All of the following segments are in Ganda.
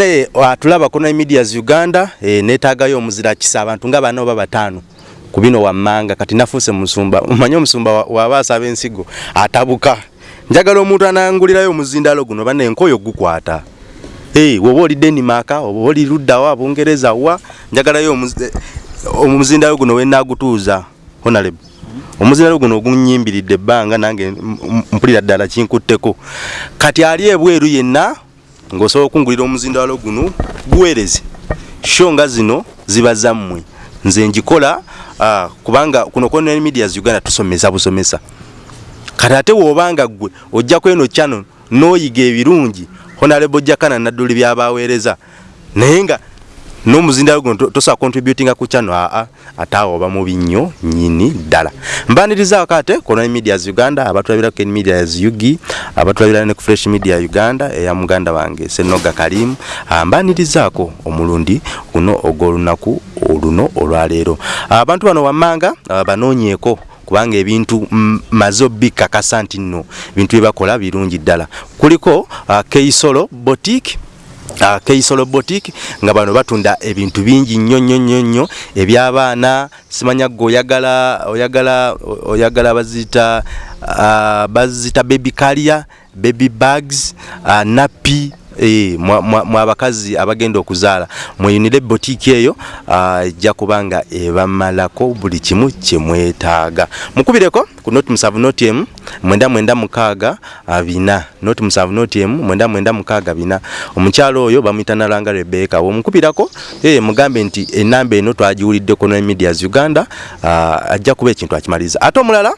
bane atulaba kona medias uganda e, netagayo omuzira kisa abantu nga bano baba batano kubino wammanga kati nafuse musumba umanye omusumba wabasa wa bensigo atabuka. Njagala omuntu anangulirayo omuzindalo guno bane enkoyo gukwata. Hey, woba oli Denmark oba oli ludda wa Bungereza wa njagalayo omuzindalo guno wenagutuuza honorable. Omuzindalo guno ogunyimbiridde ebbanga nange mpulira ddala kinkutteko. Kati ali ebweru yenna ng'osobola okungulira omuzindalo guno guweereze. Sho nga zino ziba zammwe. Nze njikola uh, kubanga kuno kona medias uganda tusomesa busomesa. Kati ate woobanga ggwe ojjako eno channel n'oyiga ebirungi honorable jakana nadduli byabaweereza naye nga n'omuzindalo guno tosobola contributinga ku channel aa ate awo oba mubi nnyo nyini ddala. Mbanirizaako kate kona medias uganda abatulabirako medias ug abatulabira ne ku fresh media uganda eya muganda wange senoga kalimu. Mbanirizaako omulundi guno ogw'olunaku oluno olwaleero. Abantu bano wammanga banoonyeeko kubanga ebintu maze obikakasa nti nno ebintu byebakola birungi ddala. Kuliko keisolo boutique keisolo boutique nga bano batunda ebintu bingi nnyo nnyo nnyo nnyo ebyabaana. Simanya gwe oyagala oyagala oyagala bazita uh, bazita baby caria baby bags uh, napi Eh, mwabakazi abagenda okuzaala. Mweyunire botiki eyo ejja uh, kubanga ebamalako buli kimu kyemwetaaga mukubireko ku noti musavu noti emu mwenda mwenda mukaaga bina. Noti musavu noti emu mwenda mwenda mukaaga bina. Omukyalo oyo bamuyita nalanga rebeka womukubirako eh, mugambe nti enamba eno twagiwuliddeko ne medias uganda uh, ajja kuba ekintu akimaliza. Ate omulala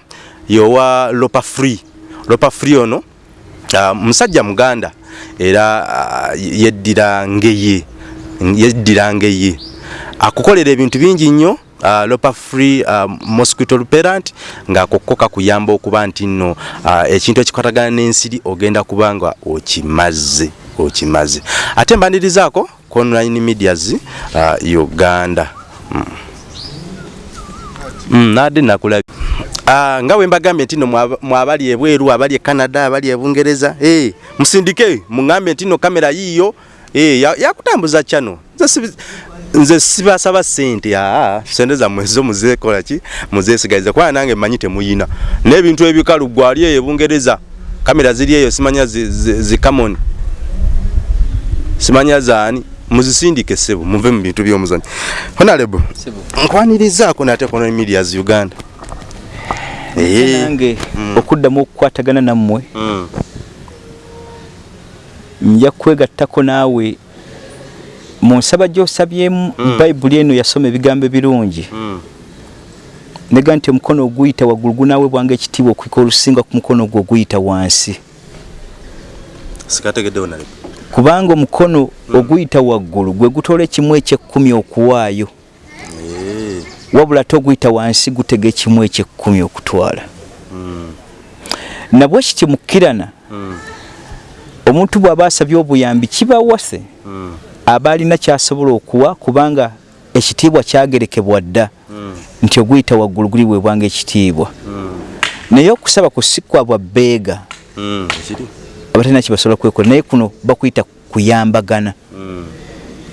yowa lopa free. Lopa free ono musajja muganda era uh, yeddira ngeye yeddira ngeye akukolera ebintu bingi nnyo uh, lopa free uh, mosquito repellent ng'akokko kakuyamba okuba nti nno uh, ekintu ekikwatagana n'ensiri ogenda kuba nga okimaze okimaze. Ate mbanirizaako ku online medias uh, uganda. Mm. Mm, nade nakulabi uh, nga wembagambye nti no mwabali ebweru abali e Canada abali e Bungereza eh hey, musindike mungambe nti no kamera yiyo eh hey, yakutambuza ya chano nze sibasaba sente aa sente za mwezo muze kola ki? Muze sigaiza kwa nange manyite muyina n'ebintu ebikalu gwali e Bungereza kamera ziri eyo simanya zi, zi, zi simanya zaani? Muzisindike sebo muve mu bintu by'omuzanyo honorable nkwanirizaako nate kono medias uganda nange mm. okuddamu okukwatagana nammwe mm. nja kwegattako naawe mu nsaba gy'osabyemu mm. bayibuli eno yasoma ebigambo ebirungi nega nti omukono oguyita waggulu gunaawe bwanga ekitiibwa okwika olusinga ku mukono ogwo oguyita wansi kubanga omukono oguyita waggulu gwe gutola ekimu ekyekkumi okuwaayo. Wabula ate oguyita wansi gutega ekimu ekyekkumi okutwala. Nabwe kiti mukkirana omuntu bw'aba asabye obuyambi kibawase aba alina kyasobola okuwa kubanga ekitiibwa kyagerekebwa dda nti oguyita waggulu guli weebwanga ekitiibwa naye okusaba kusikwa bwa bbeega abatalina kibasobola kwekola. Naye kuno bakuyita kuyambagana.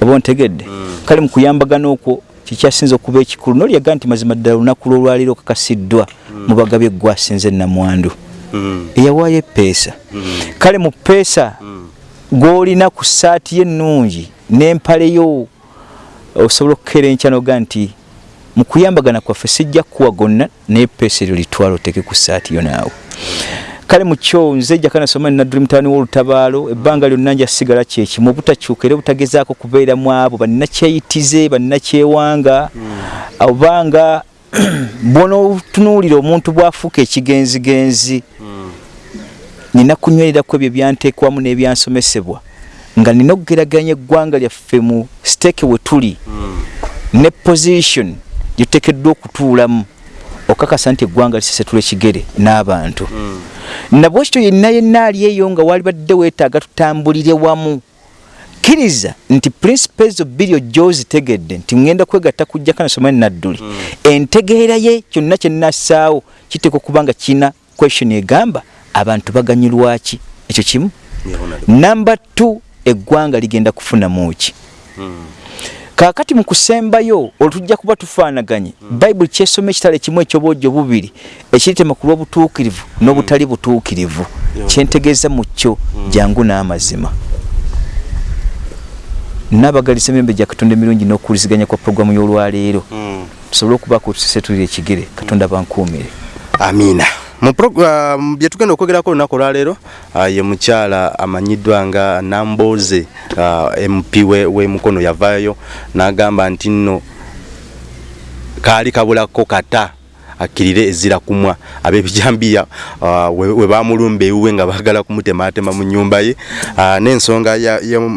Oba ontegedde? Kale mu kuyambagana okwo kikyasinza okuba ekikulu nolyaga nti mazima ddala olunaku lwolwaliro kakasiddwa mm. mu bagabye gwasinze namwandu mm. eyawaayo epeesa mm. kale mu peesa gwolina ku saati ye ennungi n'empaleyo osobola okukeera enkya noga nti mu kuyambagana kwaffe sijja kuwa gonna naye peesa eryo litwala oteke ku saati yo naawe kale mukyo nze jjaka nasoma nadduli mutaani w'olutabaalo ebbanga lyonna nja sigala kyekimu obutakyuka era obutagezaako kubeeramu abo bannakyeyitize bannakyewanga. Obanga bwonootunuulira omuntu bwafuuka ekigenzigenzi nina kunywereraku ebyo byanteekwamu n'ebyansomesebwa nga nina okugeraganya eggwanga lyaffe mu siteeke we tuli. Ne position gyetuteekeddwa okutuulamu okakasa nti eggwanga lisesetula ekigere n'abantu nabwe kityo yenna yenna ali eyo nga wali badde weetaaga tutambulire wamu. Kkiriza nti principles bbiri ojja ozitegedde nti ŋŋenda kwegatta kujjaka nasoma nadduli. Entegeera ye kyonna kyennassaawo kiteeka okuba nga kiina question egamba abantu baganyulwaki ekyo kimu. Namba t eggwanga ligenda kufuna muki kakati mu kusembayo olutujja kuba tufaanaganye bayibuli kyesoma ekitale kimu ekyobwojjo bubiri ekiritema ku lw'obutuukirivu n'obutali butuukirivu. Kyentegeeza mu kyo jangu n'amazima. Nabagalisa emirembe gya katonda emirungi n'okuwuliziganya kwa puroguramu y'olwaleero. Tusobole okubaako tusesetulira ekigere katonda bankuumire amiina. program bye tugenda okwogerako olunaku olwaleero uh, ye mukyala amanyiddwa nga namboze uh, mp we, we mukono yavaayo n'agamba nti nno kaali kabulako kata akkirire ezira kumwa. Ab'ebijambiya uh, we, bamulumba ewuwe nga baagala kumutematema mu nyumba ye. Uh, n'ensonga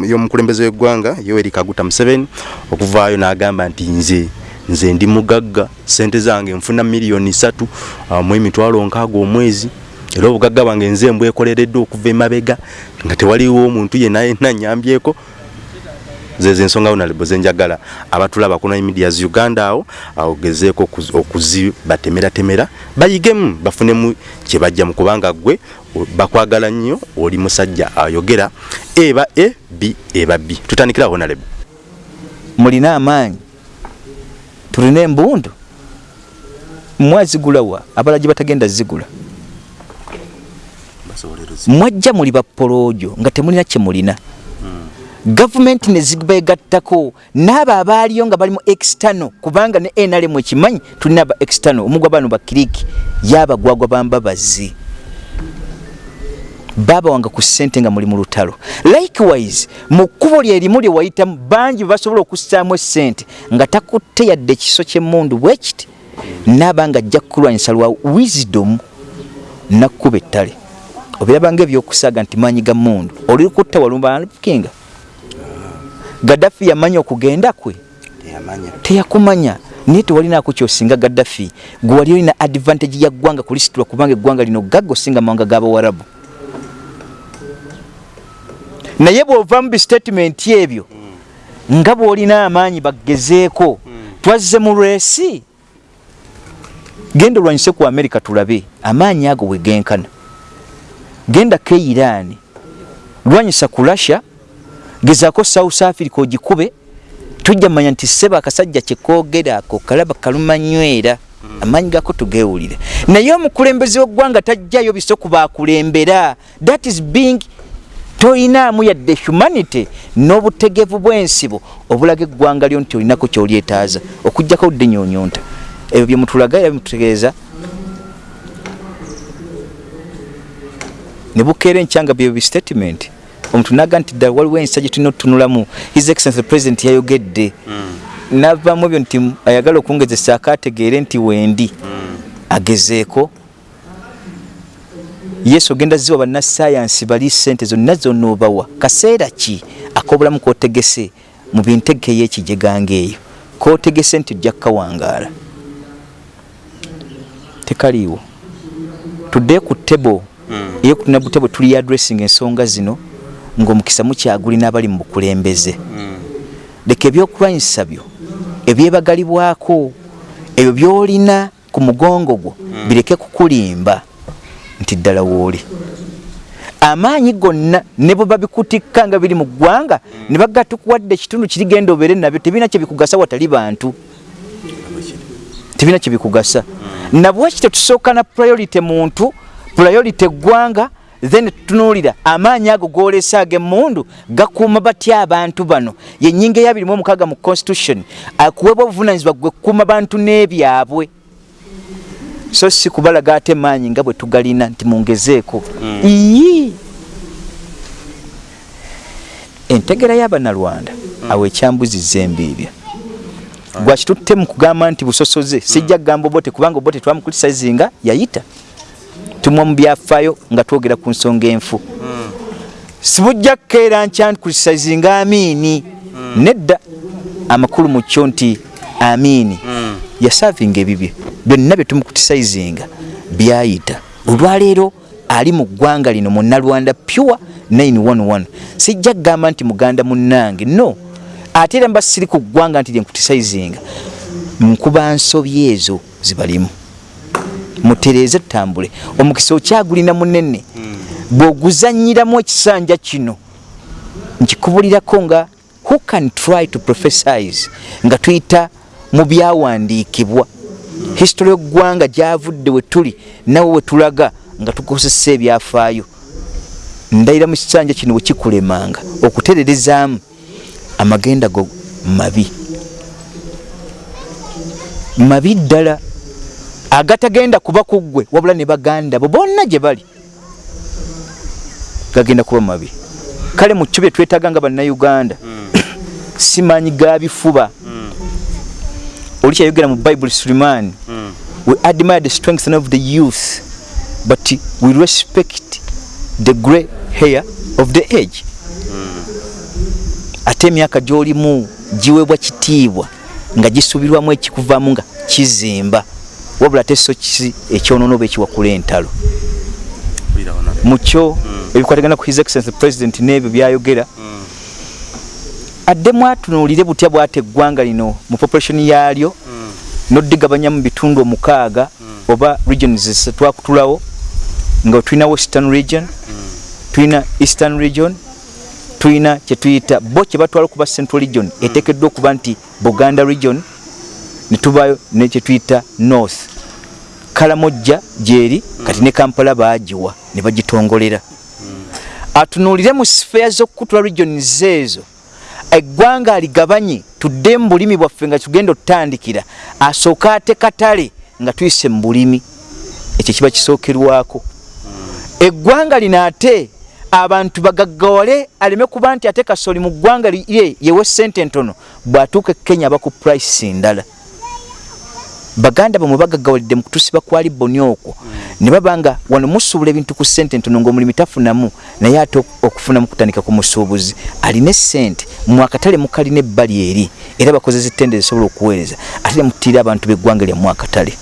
y'omukulembeze w'eggwanga yoweri kaguta museveni okuvaayo n'agamba nti nze nze ndi mugagga sente zange nfuna miliyoni satu uh, mu emitwalo nkaaga omwezi. Era obugagga bwange nze mbwekoleredde okuva emabega nga tewaliwo omuntu yenna yenna nyambyeko zezo ensonga onalebo zenjagala. Abatulaba kuna medias uganda awo ogezeeko okuzibatemeratemera. Bayigemu bafunemu kyebajja mu kubanga gwe bakwagala nnyo oli musajja ayogera. Eba e b eba b. Tutandikira honalebo mulina amaanyi tulina embundu mwazigulawa abala gye batagenda zigula. Mwajja muli bapoloojo nga temulina kyemulina. Gavumenti nezibegattako naabo abaaliyo nga balimu extano kubanga ne nrm ekimanyi tulina aba extano omugwa bano bakiriki yabagwagwa bambabazi baaba wange ku ssente nga muli mu lutalo. Likewise mu kkubo lyerimu lye wayitamu bangi basobola okussaamu essente nga takutte yadde ekiso ky'emmundu bwe kiti naaba nga ajja kukulwanyisa lwa wisdom nakkuba ettale. Obirabanga ebyokusaaga nti maanyi ga mundu oli kutta walumbakinga gaddafi yamanya okugenda kwe? Teyakumanya. Naye tewalinako kyosinga gaddafi. Gwe wali olina advantage ya ggwanga kulisitula kubanga eggwanga lino gagga osinga mawanga g'abawarabu naye bw'ova mu bistatement ebyo nga bw'olina amaanyi bagezeeko twazze mu lwesi. Genda olwanyise ku amerika tulabe amaanyi ago bwe genkana. Genda ke iran. Lwanyisa ku russia gezaako south africa ogikube tujja manya nti seba akasajja kyekoogera ako kalaba kalumanywera amaanyi gako tugewulire. Naye omukulembeze w'eggwanga tajjayo biso kubakulembera that is being toyinaamu yadde humanity n'obutegevu bw'ensibo obulaga eggwanga lyo nti olinako kyolyetaaza. Okugjako budde nyonyonta ebyo byemutulaga era bimutegeeza ne bukeera enkyanga byo bistatement omuntu naga nti ddala waliwo ensa gye tulina otutunulamu. His excellence the president yayogedde. Mm. navamu ebyo nti ayagala okungezesa akategeere nti wendi. Mm. agezeeko yesu ogenda ziwa bannasayansi bali sente zonna zonna obawa. Kaseera ki akobulamu kotegese mu bintegeke eyekijeganga eyo kotegese nti ojja kukawangaala tekaliiwo. Tudde ku tebo mm. eyo kutuna butebo tuli addressing ensonga zino ng'omukisa mukyagulina abali mu bukulembeze. Mm. leka ebyokulwanyisa byo ebyebagalibwako ebyo byolina ku mugongo gwo mm. bireke kukulimba nti ddala wooli amaanyi gonna ne bwe babikutikka nga biri mu ggwanga ne bagga tukuwadde ekitundu kirigenda obeere nabyo tebirina kyebikugasa watali bantu. Tebirina kyebikugasa mm. nabwekityo tusooka na priority muntu priority eggwanga then tutunuulira amaanyi ago golesa ag'emmundu gakuuma batya abantu bano? Yennyinga eyabirimu omukaaga mu constitution akuweebwa obuvunanyizibwa gwe kukuuma bantu n'ebyabwe so si kubalaga ate maanyi nga bwe tugalina nti mungezeeko mm. ii entegera y'abanalwanda mm. awo ekyambuzi zembiibya mm. gwakitutte mu kugamba nti busosoze mm. sijja kugamba obote kubanga obote twamukulisizinga yayita tumwa mu byafaayo nga twogera ku nsonga enfu mm. sibujja kukeera nkyankulisizinga amiini mm. nedda amakulu mu kyo nti amiini mm. Yasavinga ebibye. Byonna bye tumukutisayizinga byayita. Olwaleero ali mu ggwanga lino munnalwanda pure 911 sijja kugamba nti muganda munnange. No. Ate era mba siri ku ggwanga nti lyenkutisayizinga nkuba nsobi ezo zibalimu. Mutereeze tutambule omukisa okyagulina munene bw'oguzanyiramu ekisanja kino nkikubulirako nga who can try to prophesize? Nga tuyita mu byawandiikibwa. History y'eggwanga gyavudde we tuli nawe we tulaga nga tukozesa ebyafaayo. Ndayira mu kisanja kino wekikulemanga okutererezaamu amagenda go mabi. Mabi ddala agatagenda kuba kuggwe wabula ne baganda bo bonna gye bali gagenda kuba mabi. Kale mu kyo bye twetaaga nga bannayuganda simanyi ga bifuba oli kyayogera mu bible suleiman we admire the strength of the youth but we respect the grey hair of the age. Ate emyaka gy'olimu giweebwa kitiibwa nga gisuubirwamu ekikuvaamu nga kizimba wabula ate so kisi ekyonoona oba ekiwakula entalo. Mukyo ebikwatagana ku his excellence president n'ebyo byayogera addemu atunuulire butya bwate eggwanga lino mu population yaalyo? Noddigabanya mu bitundu omukaaga oba regions twakutulawo? Nga tulina western region tulina eastern region tulina kyetuyita bo kyebatwala okuba central region eteekeddwa okuba nti buganda region netubayo nekyetuyita north. Kalamojja gyeri kati ne kampala bagiwa ne bagitongolera. Atunuulire mu sifeya z'okukutula regions ezo eggwanga aligabanye tudde mu bulimi bwaffe nga tugenda otutandikira asooke ate katale nga tuyise mu bulimi. Ekyo kiba kisookerwako. Eggwanga lino ate abantu bagaggawale aleme kuba nti ate kasoli mu ggwanga lye yewe sente entono bw'atuuka e kenya aba ku price ndala baganda bamwe bagaggawalidde mu kutusiba kwali boni okwo. Ne baba nga wano musuubula ebintu ku sente entono ng'omulimi tafunamu naye ate okufunamu kutandika ku musuubuzi. Alina essente mu akatale mukalina ebbali eri era bakozesa ettende zisobola okuweereza ate ne mutiira abantu b'eggwanga lyamu akatale.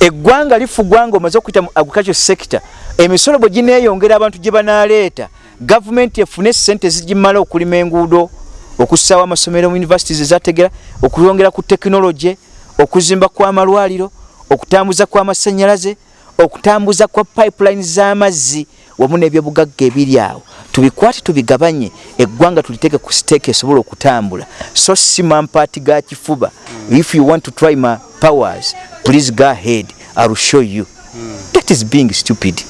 Eggwanga lifugwa nga omaze okuyita mu agriculture sector emisolo bwe gineeyongera abantu gye banaaleeta. Gavumenti efune sente zigimala okulima enguudo okussaawo amasomero mu universities ezategera okwongera ku tekinologi okuzimba kw'amalwaliro okutambuza kw'amasannyalaze okutambuza kwa pipeline z'amazzi wamu n'ebyobugagga ebiri awo. Tubikwate tubigabanye eggwanga tuliteeke ku siteeka esobola okutambula. So si mampaati ga kifuba. If you want to try my powers please go ahead. Ill show you. That is being stupid.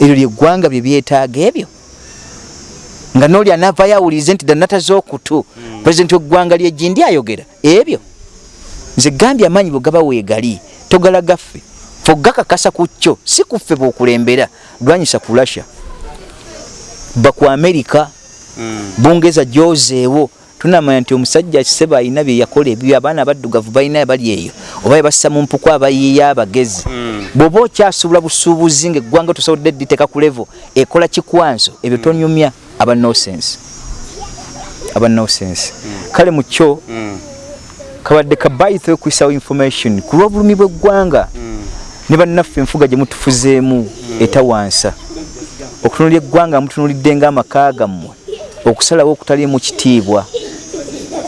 Eryo lyeggwanga bye byetaaga ebyo nga noli anavayo awulirize nti danata z'okutu pulezidenti w'eggwanga lyegindi ayogera. Ebyo nze gambye amaanyi bwe gaba weegali togalagaffe fogakakasa ku kyo si kuffe bwokulembera lwanyisa ku russia. Ba ku amerika bungereza gyozeewo tunamanya nti omusajja kisebe alina bye yakola ebyo abaana abaddugavu balina bali eyo. Oba yebassa mu mpuku abayiiya abagezi. Bw'oba okyasuubula busuubuzi nga eggwanga tosobodde dditeeka ku levo ekola kikwanso ebyo tonyumya aba nosense aba nosense kale mu kyo kabadde kabayitho okwisawo information ku lw'obulumi bw'eggwanga ne bannaffe enfuga gye mutufuzeemu etawansa. Okutunulya eggwanga mutunulidde ng'amaka gammwe okusalawo okutaliimu kitiibwa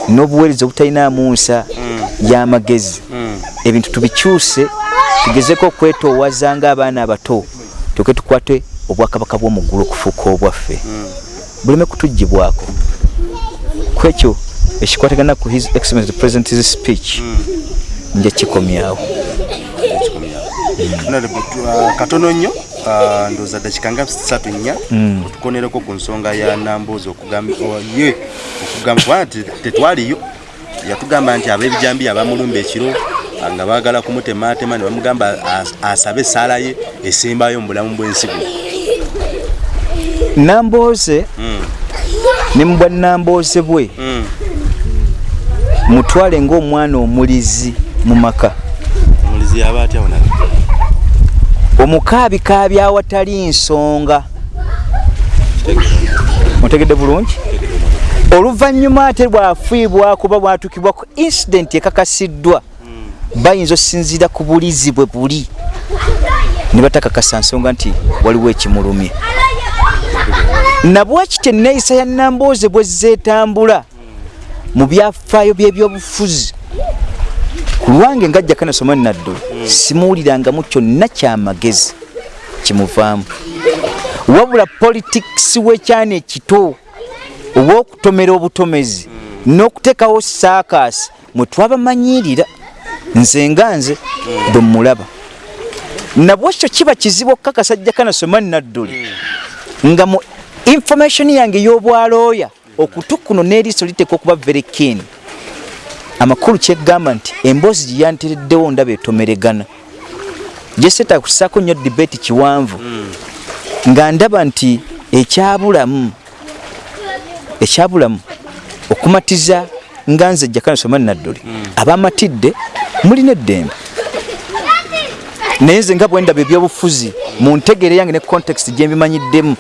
n'obuweereza obutalinamu nsa y'amagezi. Ebintu tubikyuse tugezeko okwetoowaza ng'abaana abato tuke tukwate obwakabaka bw'omuggulu okufuuka obwaffe buleme kutugibwako kwekyo ekikwatagana ku his excellence president's speech nja kikomyawo. Katono nnyo ndooza dakika nga satu nnya. Otukonereko ku nsonga ya namboozi okugambaye okugamba nti tetwaliyo yatugamba nti ab'ebijambi abamulumba ekiro nga baagala kumutematema ne bamugamba asabe essaala ye esembayo mu bulamu bw'ensigo nambooze ne mu bwannambooze bwe. Mutwale ng'omwana omulizi mu maka. Omukaabikaabi awatali nsonga. Otegedde bulungi? Oluvannyuma ate bwafiibwako ba bwatukibwa ku incidenti ekakasiddwa bayinza osinziira ku bulizi bwe buli. Ne batakakasa nsonga nti waliwo ekimulumye nabwakityo enneeyisa ya nambooze bwe zeetambula? Mu byafaayo by'ebyobufuzi ku lwange ngajja kanasoma naddulu simuwulirangamu kyonna kyamagezi kimuvaamu. Wabula politics wekyana ekito obwokutomera obutomezi n'okuteekawo saakasi mwe twabamanyirira nze nga nze bwe mulaba nabwekyo kiba kizibu okukakasajja kanasomani nadduli nga mu information yange ey'obwalooya okutu kuno n'eriiso liteeka okuba very keen. Amakulu kyegamba nti emboozi gye yantereddewo ndaba etomeregana. Gyeseeta kusaako nnyo debate kiwanvu nga ndaba nti ekyabulamu ekyabulamu okumatiza nga nze jjakanasomani nadduli abamatidde mulina eddembe. Naye nze nga bwendaba ebyobufuzi mu ntegere yange ne context gyembimanyiddemu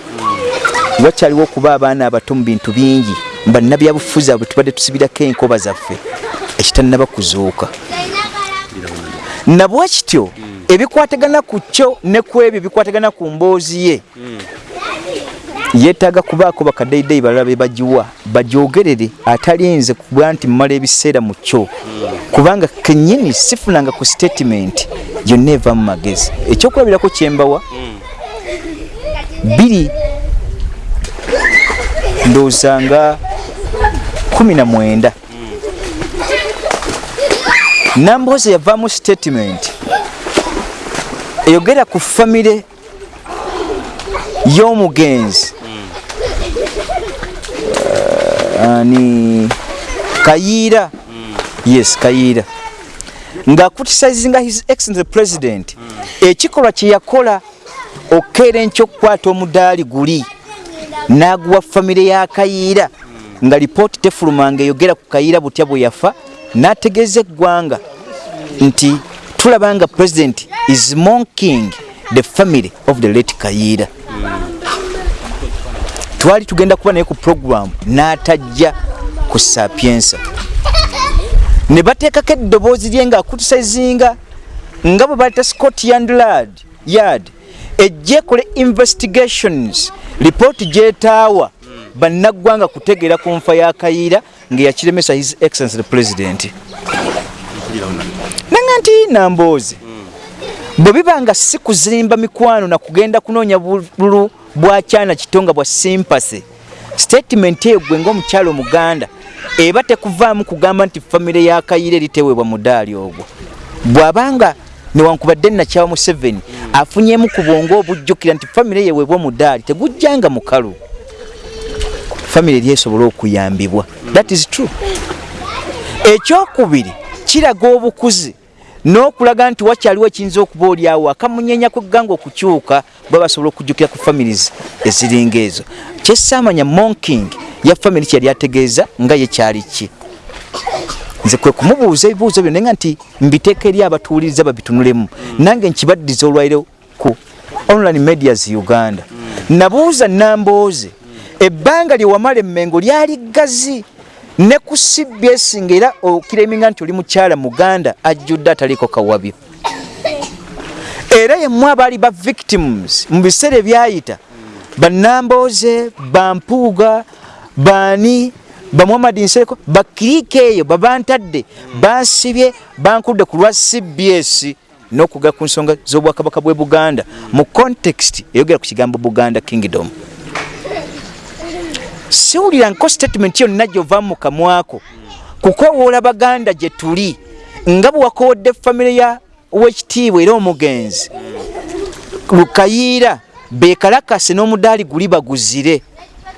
wakyaliwo okuba abaana abato mu bintu bingi bannabyabufuzi abo tubadde tusibirako enkoba zaffe ekitannaba kuzuuka nabwe kityo ebikwatagana ku kyo ne ku ebyo bikwatagana ku mboozi ye yeetaaga kubaako bakaddeyideyi balala be bagiwa bagyogerere atalinze kuba nti mmala ebiseera mu kyo. Kubanga kennyini sifunanga ku statement yonna eva mu magezi. Ekyokulabirako kyembawa biri ndowooza nga kumi na mwenda namboozi yavaamu statement. Eyogera ku famire y'omugenzi. Uh, ani? Kayiira yes kayiira ng'akutisizinga his excellence president. Ekikolwa kye yakola okukeera enkya okukwata omudaali guli n'aguwa famire ya kayiira nga lipooti tefulumanga eyogera ku kayiira butya bwe yafa n'ategeeza eggwanga nti tulaba nga president is monking the family of the late kayiira twali tugenda kuba naye ku programu n'atajja ku sapiensa ne bateekako eddoboozi lye ng'akutisizinga nga bwe baleta scott yandlad yard ejja ekole investigations lipooti gyetaawa bannaggwanga kutegeera ku nfa ya kayiira ng'eyakiremesa his excellence the president. Nanga nti namboozi bwe biba nga si kuzimba mikwano na kugenda kunoonya bululu bwakyana kitonga bwa simpase statement eyo gwe ngaomukyalo omuganda eba tekuvaamu kugamba nti famire ya kayiira eriteweebwa mudaali ogwo. Bw'abanga newankubadde nakyawa museveni afunyemu ku bwongo obujjukira nti famire yeweebwa mudaali tegujjanga mukalu. Famire eri esobola okuyambibwa that is true. Ekyokubiri kiraga obukuzi n'okulaga nti wakyaliwo ekiyinza okuba oliawo akamunyenya kwegganga okukyuka bwe basobola okujjukira ku families eziringa ezo. Kyesaamanya monking ya family kyeyali ategeeza nga ye kyali ki nze kwe kumubuuza ebibuuzo byo naye nga nti mbiteeka eri abatuwuliriza babitunulemu. Nange nkibaddiza olwaire ku online medias uganda. Nabuuza nambooze ebbanga lyewamala emmengo lyali gazi ne ku cbs ngaera okireminga nti oli mukyala muganda ajjudde ataliko kawabyo. Era yemu abaali ba victims mu biseera ebyayita. Banambooze bampuuga baani bamwamadi nseko bakiriika eyo babantadde bansibye bankudde ku lwa cbs n'okugala ku nsonga z'obwakabaka bwe buganda. Mu context eyogera ku kigambo buganda kingdom. Siwuliranko statement yonna gyovaamu mu kamwako kukowoola baganda gye tuli nga bwe wakowodde famire ya wekitiibwa era omugenzi lukayiira bekalakase n'omudaali guli baguzire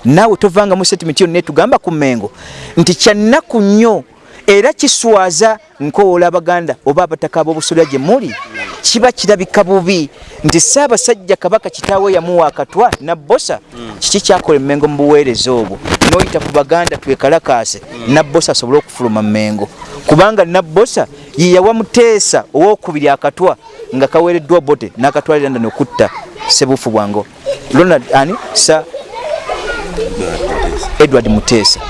naawe tovangamu statement yonna etugamba ku mengo nti kyannaku nnyo era kiswaza nkowoola abaganda oba abataka ab'obusolya gye muli kiba kirabika bubi nti saabasajja kabaka kitaawe yamuwa akatwa nabbosa kiki kyakola emengo mu buweereza obwo? Noyita ku baganda twekalakaase nabbosa asobole okufuluma mengo kubanga nabbosa yeyawa muteesa owokubiri akatwa nga kaweereddwa bote n'akatwalira nda nokutta sebufu bwango ronald ani? Sa edward muteesa.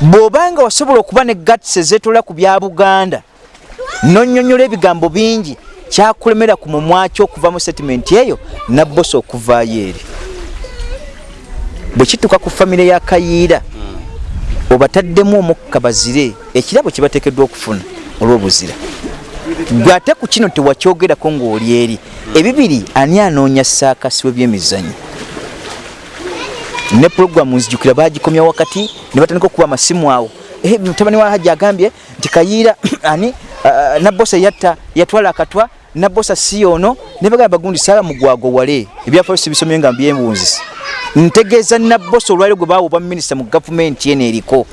Bw'obanga wasobola okuba ne gats ezeetola ku bya buganda nonyonyola ebigambo bingi kyakulemera ku mumwa kyo okuva mu setimenti eyo nabbosa okuvaayo eri. Bwe kituuka ku famire ya kayiira obataddemu omukka bazire ekirabo kye bateekeddwa okufuna olw'obuzira. Gwe ate ku kino tewakyogerako ng'oli eri. Ebibiri ani anoonya saakasi w'ebyemizannyo ne puroguramu nzijukira bagikomya wakati ne batandika okuba amasimu awo. Mutabani wa hajja agambye nti kayiira ani nabbosa yatta yatwala akatwa nabbosa si ono ne bagamba bagundi saala mugwago wale. Ebyafaayo sibisomye nga mbyembunzisi ntegeeza nabbosa olwaliro gwe baawa obwa minisita mu gavumenti eno eriko.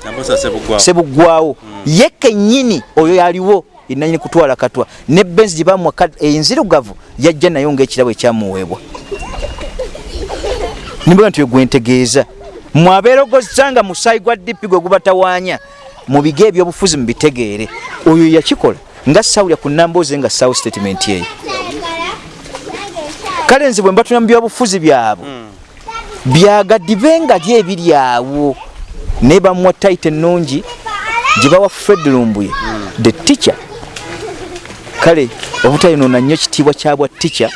Sebugwawo ye kennyini oyo yaliwo enanyini kutwala katwa ne benzi gye bamuwa enzirugavu yajja nayo ngaekirabo ekyamuweebwa nimbaga nti gwentegeeza mwabeerogoza nga musaayi gwa dipi gwe gubatawaanya mu biga ebyobufuzi mubitegeere oyo yakikola nga sawulya ku nambooze nga sawu statement eyo kale nze bwe mbatuna mu byobufuzi byabwe byagadibe nga ly ebiri awo. Naye bamuwa taita ennungi gye bawa fred lumbuye the teacher. Kale obutayinoona nnyo kitiibwa kyabwa teacher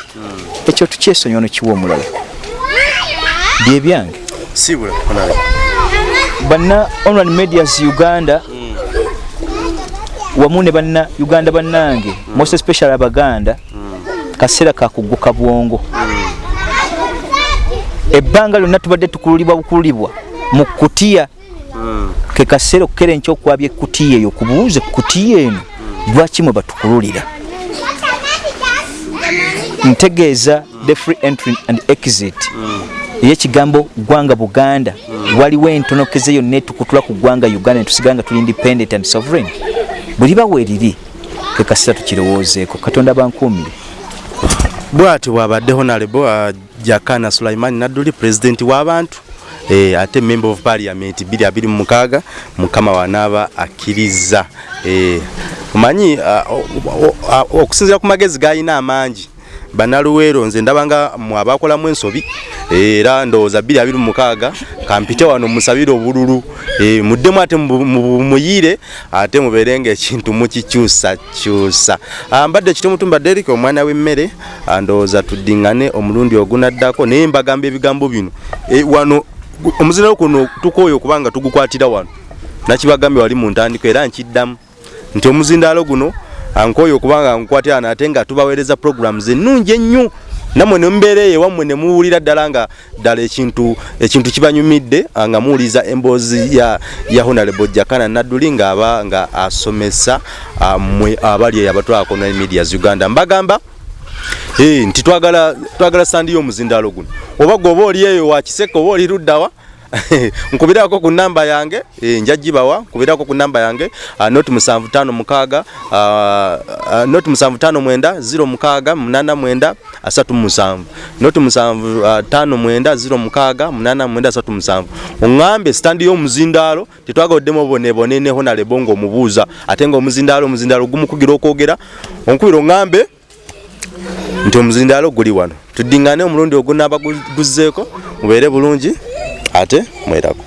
ekyo tukyesonyiwa nokiwa omulala byebyange sibula honorable banna online medias uganda. Wamu ne banna uganda bannange. Most especially abaganda. Kaseera kakugguka bwongo. Ebbanga lyonna tubadde tukululibwa bukululibwa mu kutiya. Ke kaseera okukera enkya okwabya ekutiya eyo kubuuze kutiya eno lwaki mwe batukululira? Ntegeeza the free entry and exit eyekigambo gwanga buganda. Waliwo entonokeze yonna etukutula ku gwanga uganda netusigala nga tuli independent and sovereign. Buli bawe eriri ke kaseera tukirowoozeeko. Katonda bankuumire bwati bwabadde honorable uh, jakana sulaiman nadduli president w'abantu eh, ate member of parliament 226 mukama wanaaba akkiriza. Eh, omanyi o- okusinziira ku magezi gayina amangi banaluweero nze ndaba nga mwabakolamu ensobi era ndowooza 226 kampite wano musabire obululu. Eh, muddemu ate mu- mu- muyire ate mubeere nga ekintu mukikyusakyusa Ah, mbadde kitumutumba derik omwana w'emmere ah, ndowooza tuddiŋŋane omulundi ogunaddako naye mbagamba ebigambo bino. Eh, wano omuzindalo guno tukooye okubanga tugukwatira wano. Nakibagambye wali mu ntandiko era nkiddamu. Nti omuzindaalo guno ankooye okubanga nkwatira wano ate nga tubaweereza programs ennungi ennyo. Nammwe ne mubeera eyo ewammwe ne muwulira ddala nga ddala ekintu ekintu kibanyumidde ah, nga muwuliza emboozi ya, ya honorable jakana nadduli ng'aba nga asomesa ah, mmwe abali eyo abatwalako ne medias uganda. Mbagamba nti twagala twagala sandi y'omuzindaalo guno. Oba gwe oba oli eyo wakiseka oba oli luddawa nkubirako ku namba yange eh, nja gibawa nkubirako ku namba yange uh, not musanvu tano mukaaga uh, uh, not musanvu tano mwenda ziro mukaaga munana mwenda asatu musanvu. Not musanvu tano mwenda ziro mukaaga munana mwenda asatu musanvu. Oŋŋambe sitandi y'omuzindaalo tetwagaddemu obonebone ne honalebo ng'omubuuza ate ng'omuzindaalo omuzindaalo gumukugira okwogera onkubira oŋŋambe nti omuzindaalo guli wano. Tuddiŋŋane omulundi ogunaaba guzzeeko mubeere bulungi ate mwerako